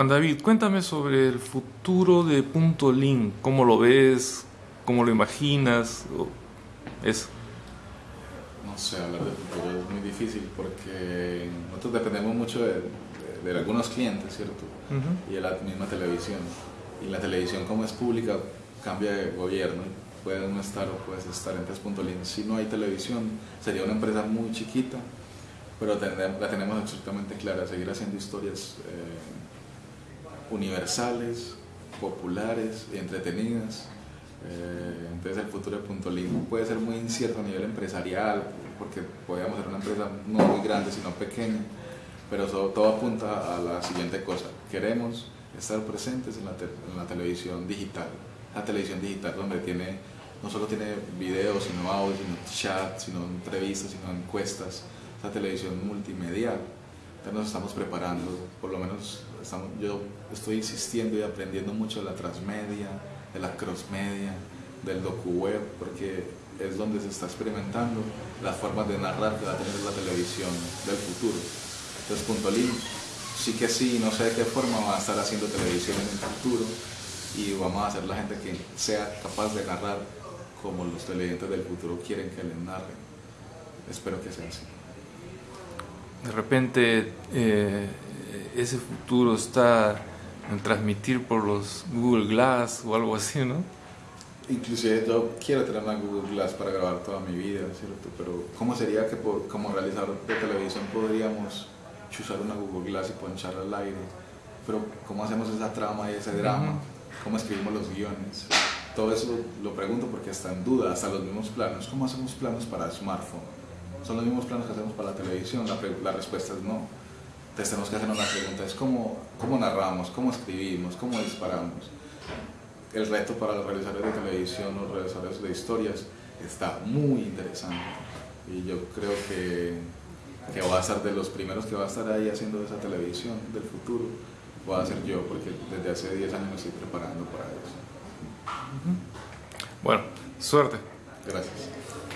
Juan David, cuéntame sobre el futuro de Punto Link. ¿Cómo lo ves? ¿Cómo lo imaginas? Eso. No sé, hablar del futuro es muy difícil porque nosotros dependemos mucho de, de, algunos clientes, ¿cierto? Y de la misma televisión. Y la televisión como es pública cambia de gobierno. Puedes no estar o puedes estar. Entonces, Punto Link, si no hay televisión, sería una empresa muy chiquita, pero la tenemos absolutamente clara, seguir haciendo historias. Eh, universales, populares entretenidas. Eh, entonces el futuro de Punto puede ser muy incierto a nivel empresarial, porque podríamos ser una empresa no muy grande, sino pequeña, pero todo apunta a la siguiente cosa. Queremos estar presentes en la, la televisión digital. La televisión digital donde tiene, no solo tiene videos, sino audio, sino chat, sino entrevistas, sino encuestas. La televisión multimedial. Entonces nos estamos preparando, por lo menos yo estoy insistiendo y aprendiendo mucho de la transmedia, de la crossmedia, del docu-web, porque es donde se está experimentando las formas de narrar que va a tener la televisión del futuro. Entonces, Punto sí que sí, no sé de qué forma va a estar haciendo televisión en el futuro y vamos a hacer la gente que sea capaz de narrar como los televidentes del futuro quieren que les narren. Espero que sea así. De repente, eh, ese futuro está en transmitir por los Google Glass o algo así, ¿no? Inclusive yo quiero tener una Google Glass para grabar toda mi vida, ¿cierto? Pero ¿cómo sería que como realizador de televisión podríamos usar una Google Glass y ponchar al aire? Pero ¿cómo hacemos esa trama y ese drama? ¿Cómo escribimos los guiones? Todo eso lo pregunto porque está en duda, hasta los mismos planos. ¿Cómo hacemos planos para smartphone? ¿Son los mismos planos que hacemos para la televisión? La, la respuesta es no entonces tenemos que hacernos la pregunta, es cómo, cómo narramos, cómo escribimos, cómo disparamos. El reto para los realizadores de televisión, los realizadores de historias, está muy interesante. Y yo creo que, que va a ser de los primeros que va a estar ahí haciendo esa televisión del futuro. Voy a ser yo, porque desde hace 10 años me estoy preparando para eso. Bueno, suerte. Gracias.